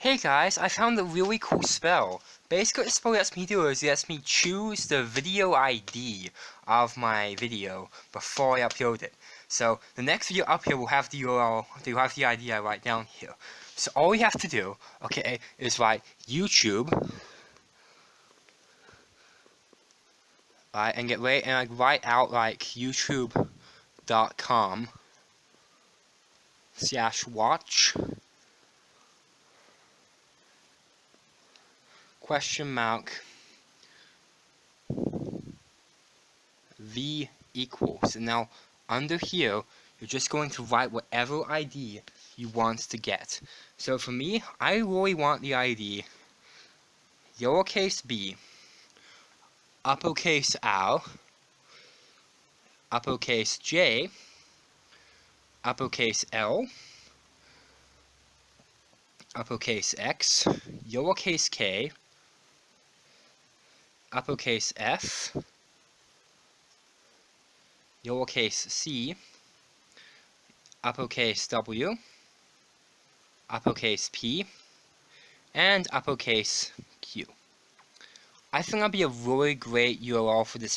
Hey guys, I found a really cool spell. Basically, what the spell lets me do is it lets me choose the video ID of my video before I upload it. So, the next video up here will have the URL, will have the ID I write down here. So all we have to do, okay, is write YouTube, right, and get ready, and like write out like YouTube.com slash watch question mark v equals. And now under here you're just going to write whatever ID you want to get. So for me I really want the ID lowercase b uppercase R uppercase J uppercase L uppercase X lowercase k uppercase f, lowercase c, uppercase w, uppercase p, and uppercase q. I think that'll be a really great URL for this